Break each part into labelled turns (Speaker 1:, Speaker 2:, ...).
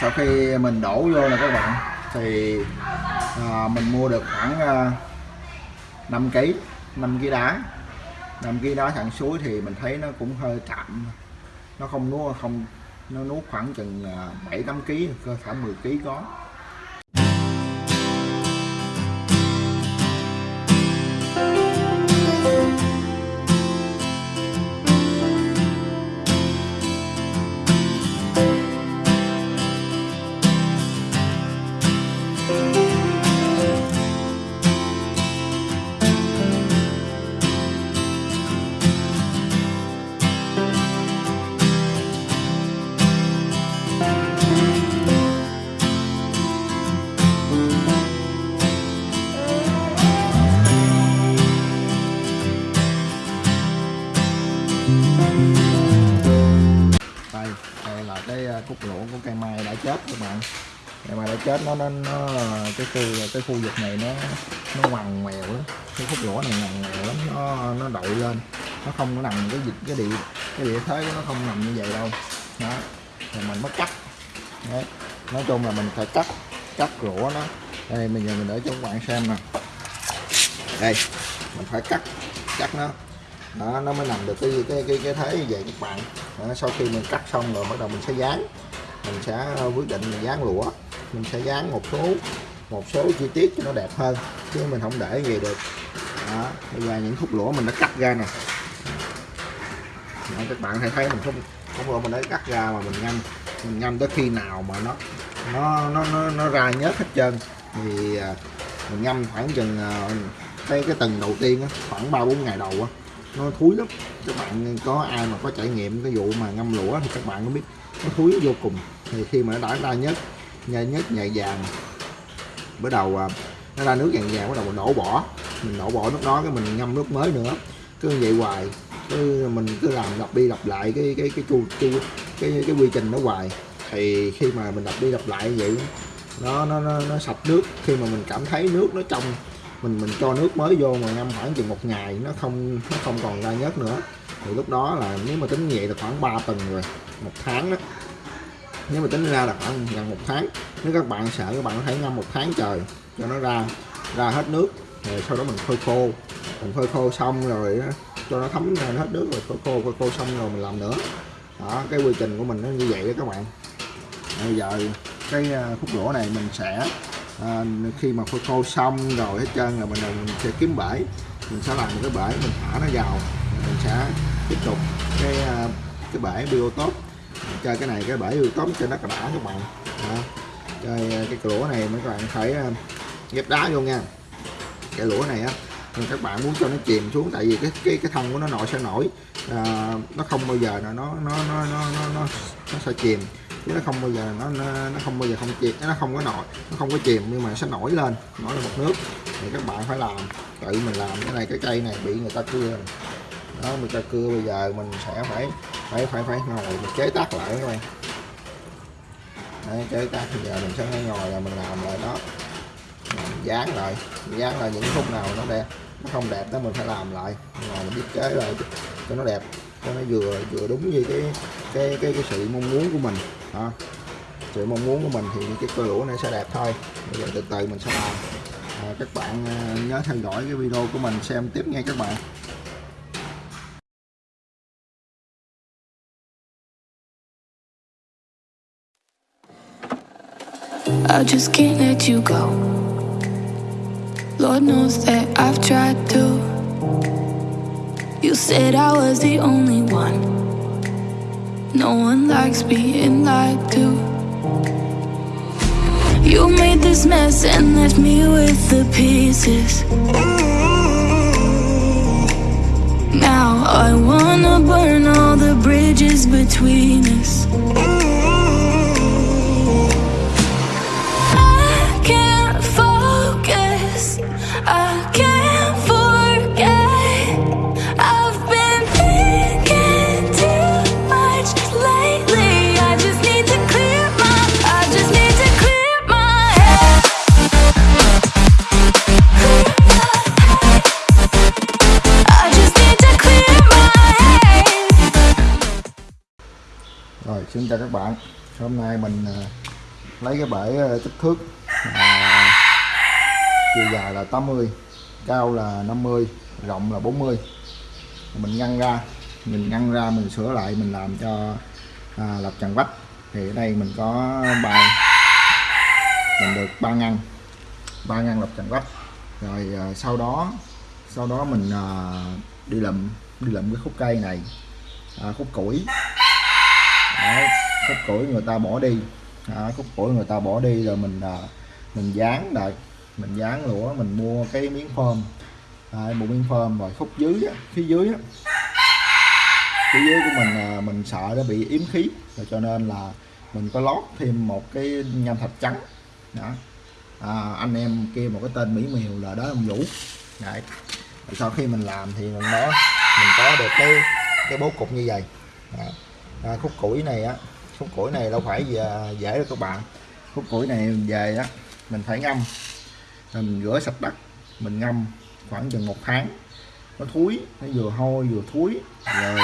Speaker 1: sau khi mình đổ vô nè các bạn thì à, mình mua được khoảng à, 5 kg 5 kg đá. 5 kg đá thẳng suối thì mình thấy nó cũng hơi chậm nó không nuốt không nó nuốt khoảng chừng 7 8 kg cơ khoảng 10 kg có. Nó nó, nó cái khu cái khu vực này nó nó ngoằn ngoèo lắm. Cái khúc gỗ này ngoằn ngoèo lắm nó nó đội lên. Nó không có nằm cái dịch cái địa cái địa thế của nó không nằm như vậy đâu. Đó rồi mình mất cắt. Đấy nói chung là mình phải cắt cắt rũa nó. Đây bây giờ mình để cho các bạn xem nè. Đây mình phải cắt cắt nó. Đó nó mới nằm được cái cái cái cái thế như vậy các bạn. Đó, sau khi mình cắt xong rồi bắt đầu mình sẽ dán. Mình sẽ quyết định mình dán lũa mình sẽ dán một số một số chi tiết cho nó đẹp hơn chứ mình không để gì được. Đó bây giờ những khúc lũa mình đã cắt ra nè. Đó, các bạn hãy thấy mình không khúc lũa mình đã cắt ra mà mình ngâm mình ngâm tới khi nào mà nó nó nó nó, nó ra nhớt hết trơn. Thì à, mình ngâm khoảng chừng à, cái cái tầng đầu tiên á, khoảng ba bốn ngày đầu á, nó thúi lắm. Các bạn có ai mà có trải nghiệm cái vụ mà ngâm lũa thì các bạn có biết nó thúi vô cùng. Thì khi mà nó đã ra nhất nhai nhất nhạy vàng. Bắt đầu à, nó ra nước vàng vàng bắt đầu mình đổ bỏ. Mình đổ bỏ nước đó cái mình ngâm nước mới nữa. Cứ như vậy hoài. Cứ mình cứ làm lặp đi lặp lại cái cái cái chu cái, cái cái quy trình nó hoài. Thì khi mà mình lặp đi lặp lại như vậy nó nó nó, nó sạch nước. Khi mà mình cảm thấy nước nó trong mình mình cho nước mới vô mà ngâm khoảng chừng một ngày nó không nó không còn ra nhớt nữa. Thì lúc đó là nếu mà tính như vậy là khoảng 3 tuần rồi một tháng đó nếu mà tính ra là khoảng gần một tháng nếu các bạn sợ các bạn có thể ngâm một tháng trời cho nó ra ra hết nước rồi sau đó mình phơi khô. Mình phơi khô xong rồi cho nó thấm ra hết nước rồi phơi khô phơi khô xong rồi mình làm nữa. Đó cái quy trình của mình nó như vậy đó các bạn. Bây giờ cái à, khúc gỗ này mình sẽ à, khi mà phơi khô xong rồi hết trơn rồi mình, mình sẽ kiếm bể. Mình sẽ làm một cái bể mình thả nó vào mình sẽ tiếp tục cái à, cái bể biotop chơi cái này cái bể biotop cho nó đã các bạn. Đó. chơi à, cái lũa này mấy các bạn phải à, ghép đá vô nha. Cái lũa này á các bạn muốn cho nó chìm xuống tại vì cái cái cái thân của nó nổi sẽ nổi. À, nó không bao giờ là nó nó nó nó nó nó, nó sẽ chìm. Chứ nó không bao giờ nó nó, nó không bao giờ không chìm nó không có nổi nó không có chìm nhưng mà nó sẽ nổi lên nổi lên một nước. Thì các bạn phải làm tự mình làm cái này cái cây này bị người ta cưa đó mình ta cưa bây giờ mình sẽ phải phải phải phải ngồi mình chế tác lại các bạn. Đấy, chế tác bây giờ mình sẽ phải ngồi là mình làm lại đó. Mình dán lại mình dán lại những khúc nào nó đẹp nó không đẹp đó mình phải làm lại. Ngồi mình thiết kế lại cho nó đẹp cho nó vừa vừa đúng như cái cái cái cái sự mong muốn của mình. Đó. sự mong muốn của mình thì cái cơ lũa này sẽ đẹp thôi. Bây giờ từ từ mình sẽ làm. À, các bạn ờ, nhớ theo dõi cái video của mình xem tiếp nghe các bạn.
Speaker 2: I just can't let you go. Lord knows that I've tried to. You said I was the only one. No one likes being lied to. You made this mess and left me with the pieces. Now I wanna burn all the bridges between us.
Speaker 1: Rồi xin chào các bạn. Hôm nay mình à, lấy cái bể à, kích thước à, chiều dài là 80 cao là 50 rộng là 40 mình ngăn ra mình ngăn ra mình sửa lại mình làm cho à, lập trần vách. Thì ở đây mình có bài mình được ba ngăn ba ngăn lập trần vách. Rồi à, sau đó sau đó mình à, đi lượm đi lượm cái khúc cây này à, khúc củi. Đấy, khúc củi người ta bỏ đi. À, khúc củi người ta bỏ đi rồi mình à, mình dán lại mình dán lũa mình mua cái miếng phơm. Đấy, một miếng phơm rồi khúc dưới á, phía dưới á, phía dưới của mình à, mình sợ nó bị yếm khí rồi cho nên là mình có lót thêm một cái nham thạch trắng. Đó. À, anh em kia một cái tên mỹ miều là đó ông vũ. Đấy. Rồi sau khi mình làm thì mình nó mình có được cái cái bố cục như vậy. Đó. À, khúc củi này á khúc củi này đâu phải về dễ đâu các bạn. Khúc củi này về á mình phải ngâm. Rồi mình rửa sạch đất mình ngâm khoảng chừng một tháng. Nó thúi nó vừa hôi vừa thúi. Rồi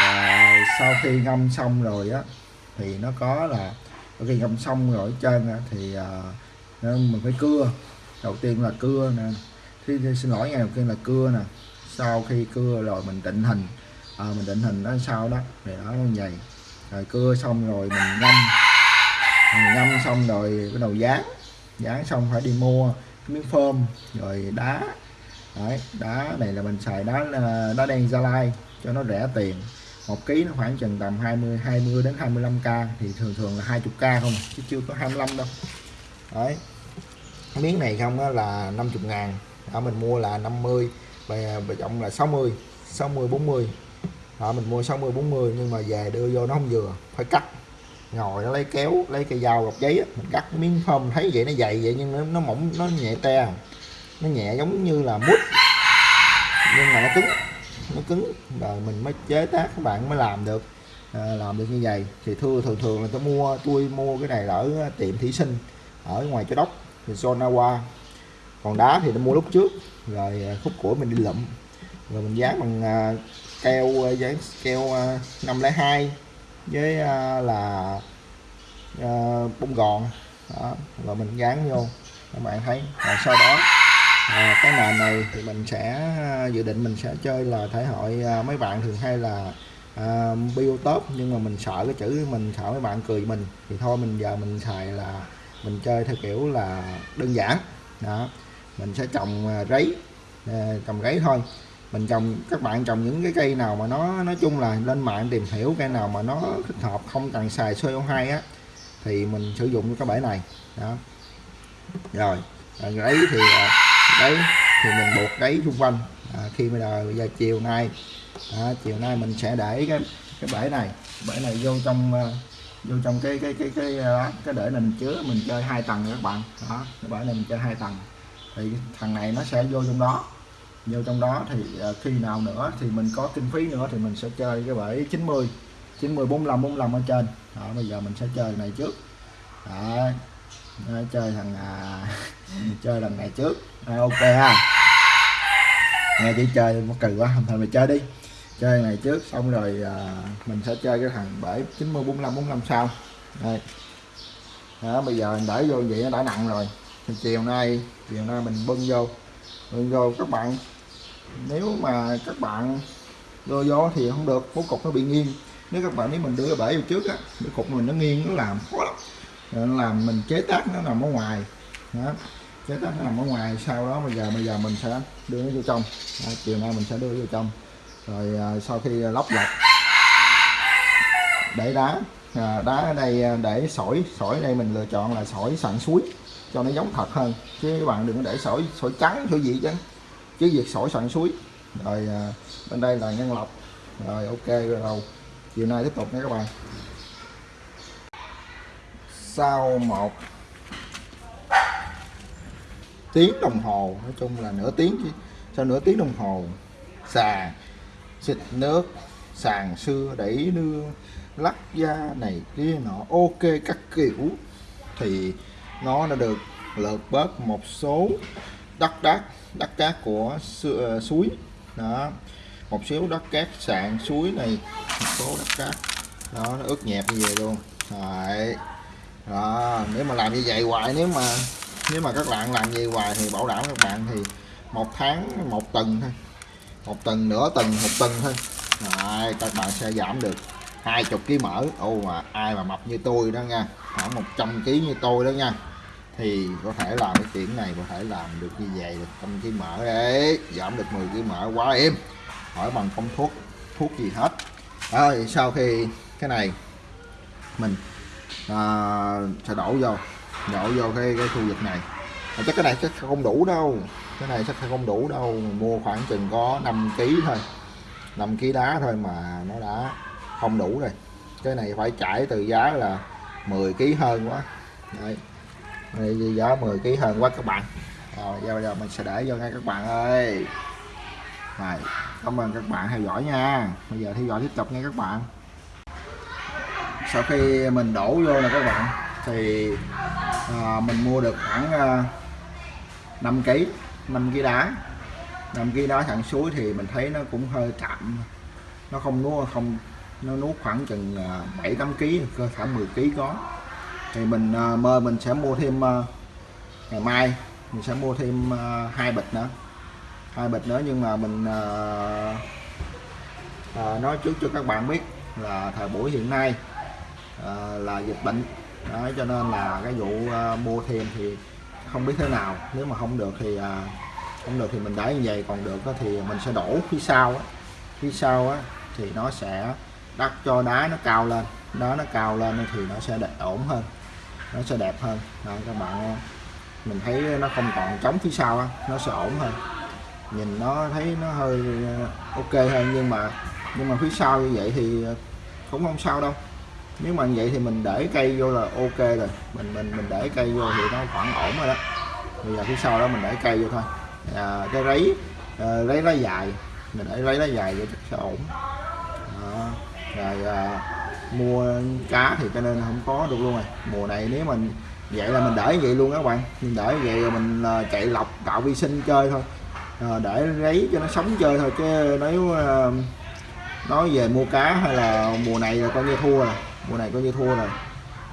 Speaker 1: và sau khi ngâm xong rồi á thì nó có là khi ngâm xong rồi ở trên á, thì à, mình phải cưa. Đầu tiên là cưa nè. Khi xin lỗi ngày đầu tiên là cưa nè. Sau khi cưa rồi mình định hình à, mình định hình nó sao đó. Thì nó như vậy. Rồi cưa xong rồi mình ngâm. Mình ngâm xong rồi bắt đầu dán. Dán xong phải đi mua cái miếng phơm rồi đá. Đấy, đá này là mình xài đá ờ, đá đen Gia Lai cho nó rẻ tiền. Một ký nó khoảng chừng tầm 20 20 đến 25k thì thường thường là 20k không chứ chưa có 25 đâu. Đấy. Miếng này không á là 50 ngàn. Ở mình mua là 50 và và trọng là 60 60 40 đó mình mua 60 40 nhưng mà về đưa vô nó không vừa phải cắt. Ngồi nó lấy kéo lấy cây dao gọt giấy á, mình cắt miếng phơm thấy vậy nó dày vậy nhưng nó, nó mỏng nó nhẹ te. Nó nhẹ giống như là mút. Nhưng mà nó cứng nó cứng. Rồi mình mới chế tác các bạn mới làm được. À, làm được như vậy. Thì thưa thường thường là tôi mua tôi mua cái này ở tiệm thủy sinh ở ngoài chỗ đốc thì Sonawa còn đá thì tôi mua lúc trước. Rồi à, khúc củi mình đi lụm. Rồi mình dán bằng à, keo dán keo 502 với ờ, là ờ, bung bông gòn. Đó. rồi mình dán vô các bạn thấy. Và sau đó à, cái nền này thì mình sẽ dự định mình sẽ chơi là thể hội à, mấy bạn thường hay là à, biotop nhưng mà mình sợ cái chữ mình sợ mấy bạn cười mình thì thôi mình giờ mình xài là mình chơi theo kiểu là đơn giản. Đó mình sẽ trồng rấy à, trồng rấy thôi mình trồng các bạn trồng những cái cây nào mà nó nói chung là lên mạng tìm hiểu cây nào mà nó thích hợp không cần xài CO2 á thì mình sử dụng cái bể này. Đó. Rồi đấy thì à, đấy thì mình buộc đáy xung quanh. À, khi bây giờ, bây giờ chiều nay à, chiều nay mình sẽ để cái cái bể này bể này vô trong à, vô trong cái cái cái cái cái, cái để này mình chứa mình chơi hai tầng các bạn. Đó cái bể này mình chơi hai tầng. Thì thằng này nó sẽ vô trong đó vô trong đó thì à, khi nào nữa thì mình có kinh phí nữa thì mình sẽ chơi cái bể 90 90 45 45 ở trên. Đó, bây giờ mình sẽ chơi này trước. Đó, đó chơi thằng à, chơi lần này trước. À, ok ha. Nghe chỉ chơi nó cười quá thôi mày chơi đi. Chơi này trước xong rồi à, mình sẽ chơi cái thằng bể 90 45 45 sau. Đây. Đó, bây giờ mình để vô vậy nó đã nặng rồi. Thì chiều nay chiều nay mình bưng vô. Bưng vô các bạn nếu mà các bạn đưa gió thì không được bố cục nó bị nghiêng. Nếu các bạn nếu mình đưa bể vô trước á cái cục mình nó nghiêng nó làm khó lắm. Nó làm mình chế tác nó nằm ở ngoài. Đó chế tác nó nằm ở ngoài sau đó bây giờ bây giờ mình sẽ đưa nó vô trong. Đó, chiều nay mình sẽ đưa vô trong. Rồi à, sau khi lóc lọc để đá à, đá ở đây à, để sỏi sỏi đây mình lựa chọn là sỏi sạn suối cho nó giống thật hơn. Chứ các bạn đừng có để sỏi sỏi trắng sỏi gì chứ chứ việc sỏi sạn suối. Rồi à, bên đây là nhân lọc rồi ok rồi đầu chiều nay tiếp tục nha các bạn. Sau một tiếng đồng hồ nói chung là nửa tiếng chứ. Sau nửa tiếng đồng hồ xà xịt nước sàn xưa đẩy nưa lắc da này kia nọ. Ok các kiểu. Thì nó đã được lượt bớt một số đất đá đất cát của su- ờ, suối. Đó. Một xíu đất cát sạn suối này một số đất cát. Đó nó ướt nhẹp như vậy luôn. Đấy. đó nếu mà làm như vậy hoài nếu mà nếu mà các bạn làm như hoài thì bảo đảm các bạn thì một tháng một tuần thôi. Một tuần nửa tuần một tuần thôi. Đấy, các bạn sẽ giảm được hai chục kg mỡ. Ô mà ai mà mập như tôi đó nha. Khoảng 100 kg như tôi đó nha thì có thể làm cái chuyện này có thể làm được như vậy được tâm kg mỡ đấy giảm được 10 kg mỡ quá êm hỏi bằng công thuốc thuốc gì hết. Rồi sau khi cái này mình à, sẽ đổ vô đổ vô cái cái khu vực này. À, chắc cái này chắc không đủ đâu cái này chắc không đủ đâu. Mình mua khoảng chừng có 5 kg thôi 5 kg đá thôi mà nó đã không đủ rồi. Cái này phải trải từ giá là 10 kg hơn quá. Đấy. đây giá 10 kg hơn quá các bạn. Rồi giờ bây giờ mình sẽ để vô ngay các bạn ơi. Rồi cảm ơn các bạn theo dõi nha. Bây giờ theo dõi tiếp tục nha các bạn. Sau khi mình đổ vô nè các bạn thì à, mình mua được khoảng à, 5 kg 5 kg đá. 5 kg đá thẳng suối thì mình thấy nó cũng hơi chậm. Nó không nuốt không nó nuốt khoảng chừng 7 8 kg cơ thể 10 kg có thì mình à, mơ mình sẽ mua thêm à, ngày mai. Mình sẽ mua thêm à, hai bịch nữa. Hai bịch nữa nhưng mà mình à, à, nói trước cho các bạn biết là thời buổi hiện nay à, là dịch bệnh. Đó, cho nên là cái vụ à, mua thêm thì không biết thế nào. Nếu mà không được thì à, không được thì mình để như vậy. Còn được thì mình sẽ đổ phía sau á. Phía sau á thì nó sẽ đắt cho đá nó cao lên. Đá nó cao lên thì nó sẽ đẹp ổn hơn nó sẽ đẹp hơn. Đó, các bạn mình thấy nó không còn trống phía sau nó sẽ ổn hơn. Nhìn nó thấy nó hơi ờ, ok hơn nhưng mà nhưng mà phía sau như vậy thì cũng không sao đâu. Nếu mà như vậy thì mình để cây vô là ok rồi. Mình mình mình để cây vô thì nó khoảng ổn rồi đó. Bây giờ phía sau đó mình để cây vô thôi. À, cái rấy ờ, à, lấy lá dài. Mình để lấy lá dài vô chắc sẽ ổn. Đó. rồi à, mua cá thì cho nên không có được luôn rồi. Mùa này nếu mình vậy là mình để vậy luôn các bạn. Mình để vậy rồi mình ờ, chạy lọc tạo vi sinh chơi thôi. À, để ráy cho nó sống chơi thôi chứ nếu ờ, nói về mua cá hay là mùa này là coi như thua rồi. Mùa này coi như thua rồi.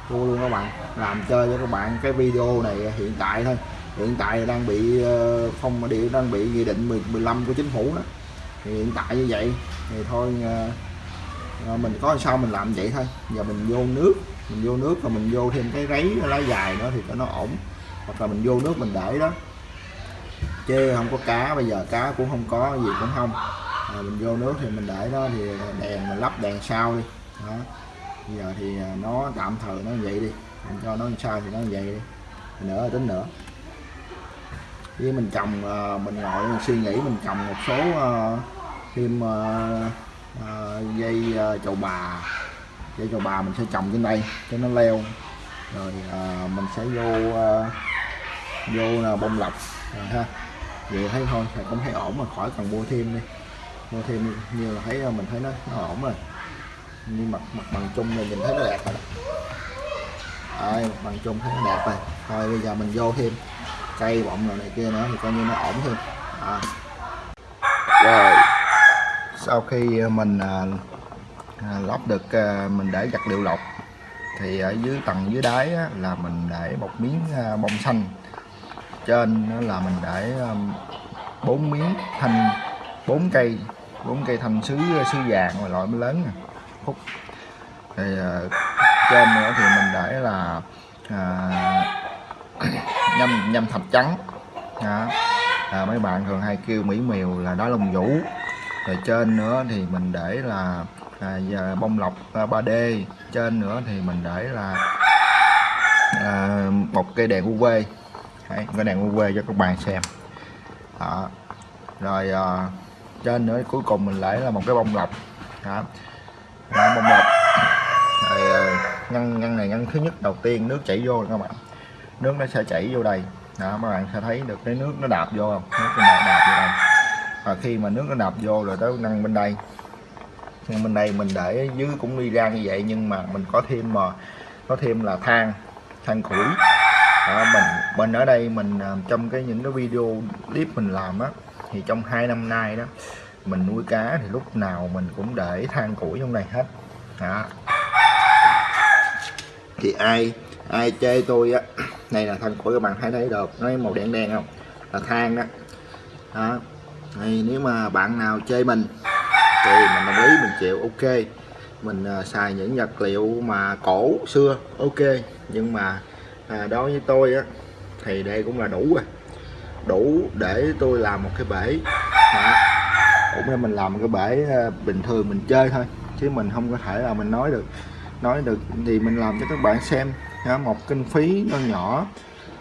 Speaker 1: Thua luôn các bạn. Làm chơi cho các bạn cái video này hiện tại thôi. Hiện tại đang bị ờ, phong địa đang bị nghị định 10, 15 của chính phủ đó. Thì hiện tại như vậy thì thôi rồi mình có sao mình làm vậy thôi. Giờ mình vô nước mình vô nước rồi mình vô thêm cái ráy lá dài nữa thì cho nó ổn. Hoặc là mình vô nước mình để đó. Chứ không có cá bây giờ cá cũng không có gì cũng không. À, mình vô nước thì mình để đó thì đèn mình lắp đèn sau đi. Đó. Bây giờ thì ờ, nó tạm thời nó vậy đi. Mình cho nó sao thì nó vậy đi. Nữa tính nữa với mình trồng mình ngồi mình suy nghĩ mình trồng một số thêm Ờ, dây ờ, chậu bà. Dây chậu bà mình sẽ trồng trên đây cho nó leo. Rồi ờ, mình sẽ vô vô là bông lọc. Rồi ha. Vậy thấy thôi thì cũng thấy ổn mà khỏi cần mua thêm đi. Mua thêm như là thấy mình thấy nó, nó ổn rồi. Như mặt mặt bằng chung này mình thấy nó đẹp rồi ai Đấy, mặt bằng chung thấy nó đẹp rồi. Thôi bây giờ mình vô thêm. Cây bọng rồi này kia nữa thì coi như nó ổn hơn à. rồi sau khi ờ, mình à, à, lót được à, mình để vật liệu lọc thì ở dưới tầng dưới đáy á, là mình để một miếng à, bông xanh. Trên đó là mình để bốn miếng thanh bốn cây bốn cây thanh sứ sứ vàng và loại mới lớn khúc. Thì trên nữa thì mình để là à, nhâm nhâm thạch trắng. Đó. À, mấy bạn thường hay kêu mỹ miều là đá lông vũ rồi trên nữa thì mình để là à, bông lọc à, 3D trên nữa thì mình để là à, một cây đèn UV Đấy, cái đèn UV cho các bạn xem. Đó. rồi à, trên nữa cuối cùng mình lấy là một cái bông lọc. Đó. Đó, bông lọc. Rồi à, ngăn ngăn này ngăn thứ nhất. Đầu tiên nước chảy vô các bạn. Nước nó sẽ chảy vô đây. Đó các bạn sẽ thấy được cái nước nó đạp vô không? Nước nó đạp vô và khi mà nước nó nạp vô rồi tới năng bên đây. Nhưng bên đây mình để dưới cũng đi ra như vậy nhưng mà mình có thêm mà có thêm là than than củi. Đó, mình bên ở đây mình ờ, trong cái những cái video clip mình làm á thì trong hai năm nay đó mình nuôi cá thì lúc nào mình cũng để than củi trong này hết. Đó. thì ai ai chê tôi á này là than củi các bạn thấy thấy được nó màu đen đen không? Là than đó. Đó thì nếu mà bạn nào chơi mình thì mình đồng ý mình chịu ok. Mình à, xài những vật liệu mà cổ xưa ok. Nhưng mà à, đối với tôi á thì đây cũng là đủ rồi. Đủ để tôi làm một cái bể. Đó. cũng như mình làm một cái bể à, bình thường mình chơi thôi chứ mình không có thể là mình nói được nói được thì mình làm cho các bạn xem. Ha, một kinh phí nó nhỏ.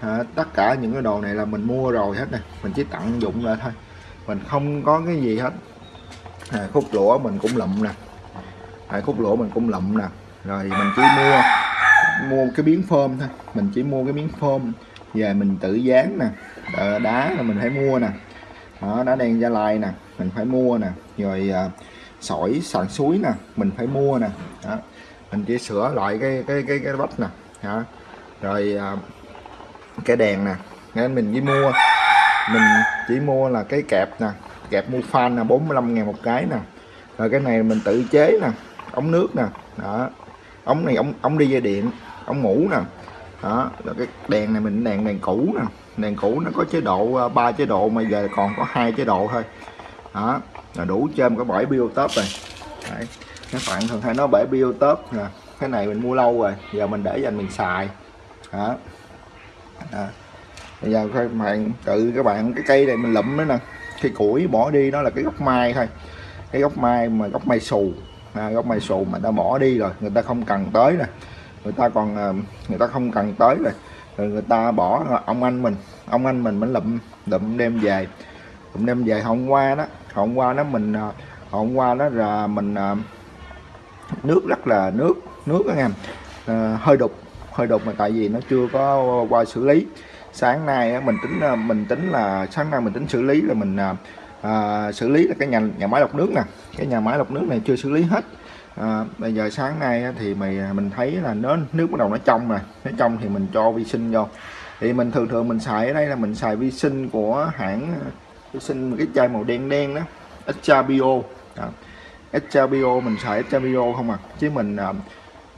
Speaker 1: À, tất cả những cái đồ này là mình mua rồi hết này mình chỉ tận dụng lại thôi mình không có cái gì hết. À, khúc lũa mình cũng lụm nè. À, khúc lũa mình cũng lụm nè. Rồi mình chỉ mua mua cái miếng phơm thôi. Mình chỉ mua cái miếng phơm về mình tự dán nè. Đá, là mình phải mua nè. Đó, đá đen gia lai nè. Mình phải mua nè. Rồi à, sỏi sàn suối nè. Mình phải mua nè. Đó. mình chỉ sửa lại cái cái cái cái vách nè. Đó. rồi à, cái đèn nè. Nên mình chỉ mua mình chỉ mua là cái kẹp nè, kẹp mua fan là 45 ngàn một cái nè. Rồi cái này mình tự chế nè, ống nước nè, đó. Ống này ống ống đi dây điện, ống mũ nè, đó. Rồi cái đèn này mình, đèn đèn cũ nè. Đèn cũ nó có chế độ ờ, ba chế độ mà giờ còn có hai chế độ thôi. Đó, là đủ trên cái bãi biotop rồi. Đấy. các bạn thường hay nói bể biotop nè, cái này mình mua lâu rồi, giờ mình để dành mình xài. Đó. Đó bây giờ các bạn tự các bạn cái cây này mình lụm nó nè. Cái củi bỏ đi nó là cái gốc mai thôi. Cái gốc mai mà gốc mai xù. À, gốc mai xù mà ta bỏ đi rồi người ta không cần tới nè. Người ta còn à, người ta không cần tới rồi. Rồi người ta bỏ à, ông anh mình. Ông anh mình mình lụm lụm đem về. Lụm đem về hôm qua đó hôm qua đó mình à, hôm qua đó là mình nước rất là nước nước đó nghe à, hơi đục hơi đục mà tại vì nó chưa có qua xử lý sáng nay mình tính ờ, mình tính là sáng nay mình tính xử lý là mình à, xử lý là cái nhà nhà máy lọc nước nè. Cái nhà máy lọc nước này chưa xử lý hết. À, bây giờ sáng nay thì mày mình thấy là nó nước bắt đầu nó trong rồi. Nó trong thì mình cho vi sinh vô. Thì mình thường thường mình xài ở đây là mình xài vi sinh của hãng vi sinh cái chai màu đen đen đó Extra Bio à, Extra Bio mình xài Extra Bio không à? Chứ mình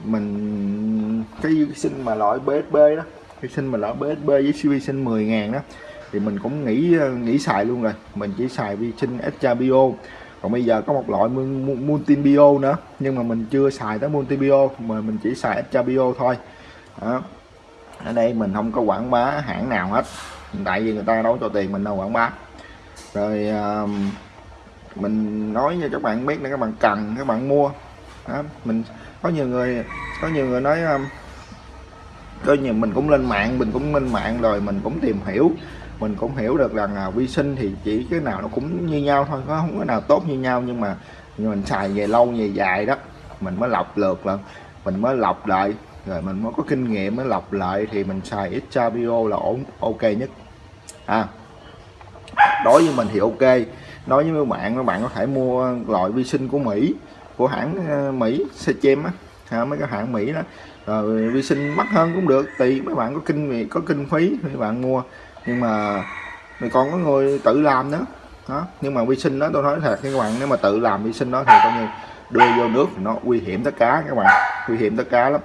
Speaker 1: mình cái vi sinh mà loại BSB đó vi sinh mà lỡ BSB với cv sinh 10 ngàn đó thì mình cũng nghĩ ờ, nghĩ xài luôn rồi. Mình chỉ xài vi sinh extra bio. Còn bây giờ có một loại multi bio nữa nhưng mà mình chưa xài tới multi bio mà mình chỉ xài extra bio thôi. Đó. ở đây mình không có quảng bá hãng nào hết. Tại vì người ta đâu cho tiền mình đâu quảng bá. Rồi uh, mình nói cho các bạn biết là các bạn cần các bạn mua. Đó. mình có nhiều người có nhiều người nói um, coi như mình cũng lên mạng mình cũng lên mạng rồi mình cũng tìm hiểu. Mình cũng hiểu được rằng là vi sinh thì chỉ cái nào nó cũng như nhau thôi có không có nào tốt như nhau nhưng mà nhưng mình xài về lâu về dài đó mình mới lọc lượt là mình mới lọc lại rồi mình mới có kinh nghiệm mới lọc lại thì mình xài Xabio là ổn ok nhất. À đối với mình thì ok. Nói với các bạn các bạn có thể mua loại vi sinh của Mỹ của hãng ờ, Mỹ Sechem á à, mấy cái hãng Mỹ đó rồi vi sinh mắc hơn cũng được tùy mấy bạn có kinh có kinh phí thì bạn mua. Nhưng mà mình còn có người tự làm nữa. Đó, nhưng mà vi sinh đó, tôi nói thật các bạn, nếu mà tự làm vi sinh đó thì coi như đưa vô nước thì nó nguy hiểm tất cả các bạn. Nguy hiểm tất cả lắm.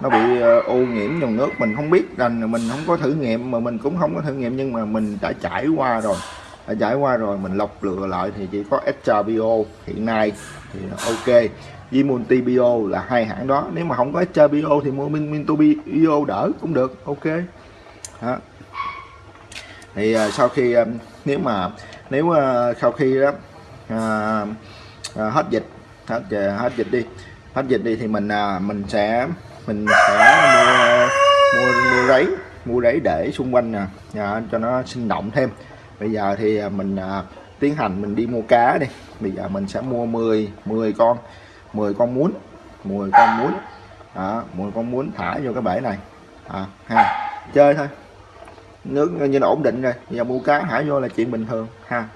Speaker 1: Nó bị ờ, ô nhiễm dòng nước, mình không biết rằng mình không có thử nghiệm, mà mình cũng không có thử nghiệm, nhưng mà mình đã trải qua rồi. Đã trải qua rồi, mình lọc lựa lại thì chỉ có extra bio hiện nay thì ok với multi bio là hai hãng đó. Nếu mà không có extra bio thì mua minto bio đỡ cũng được. Ok. Đó. Thì uh, sau khi uh, nếu mà nếu uh, sau khi đó uh, uh, hết dịch hết uh, hết dịch đi hết dịch đi thì mình uh, mình sẽ mình sẽ mua mua mua rẫy mua rẫy để xung quanh nè. Uh, cho nó sinh động thêm. Bây giờ thì uh, mình uh, tiến hành mình đi mua cá đi. Bây giờ mình sẽ mua 10 10 con. 10 con muốn 10 con muốn. Đó 10 con muốn thả vô cái bể này. À, ha. Chơi thôi. Nước như là ổn định rồi. Giờ mua cá thả vô là chuyện bình thường ha.